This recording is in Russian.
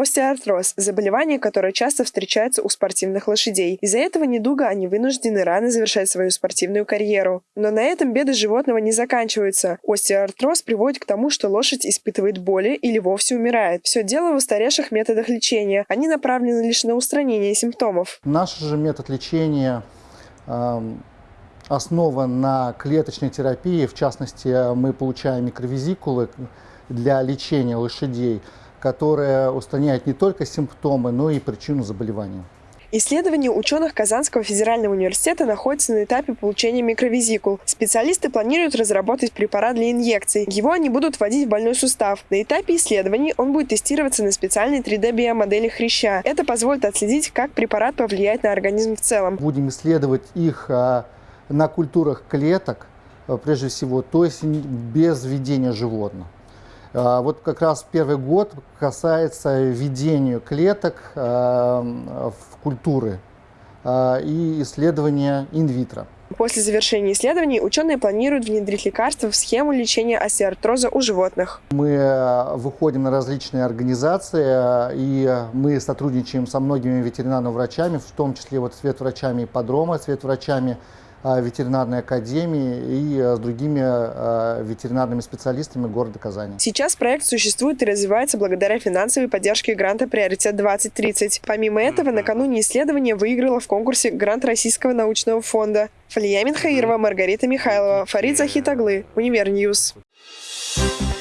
Остеоартроз – заболевание, которое часто встречается у спортивных лошадей. Из-за этого недуга они вынуждены рано завершать свою спортивную карьеру. Но на этом беды животного не заканчиваются. Остеоартроз приводит к тому, что лошадь испытывает боли или вовсе умирает. Все дело в устаревших методах лечения. Они направлены лишь на устранение симптомов. Наш же метод лечения э, основан на клеточной терапии. В частности, мы получаем микровизикулы для лечения лошадей, которые устраняют не только симптомы, но и причину заболевания. Исследование ученых Казанского федерального университета находится на этапе получения микровизикул. Специалисты планируют разработать препарат для инъекций. Его они будут вводить в больной сустав. На этапе исследований он будет тестироваться на специальной 3D-биомодели хряща. Это позволит отследить, как препарат повлияет на организм в целом. Будем исследовать их а, на культурах клеток, а, прежде всего, то есть без введения животных. А, вот как раз первый год касается введения клеток а, в культуры а, и исследования инвитро. После завершения исследований ученые планируют внедрить лекарства в схему лечения остеоартроза у животных. Мы выходим на различные организации, и мы сотрудничаем со многими ветеринарными врачами, в том числе вот с ветврачами ипподрома, с ветврачами ветеринарной академии и с другими ветеринарными специалистами города Казани. Сейчас проект существует и развивается благодаря финансовой поддержке гранта «Приоритет-2030». Помимо этого, накануне исследования выиграла в конкурсе грант Российского научного фонда. Фалия Минхаирова, Маргарита Михайлова, Фарид Захитаглы, Univer News. Thank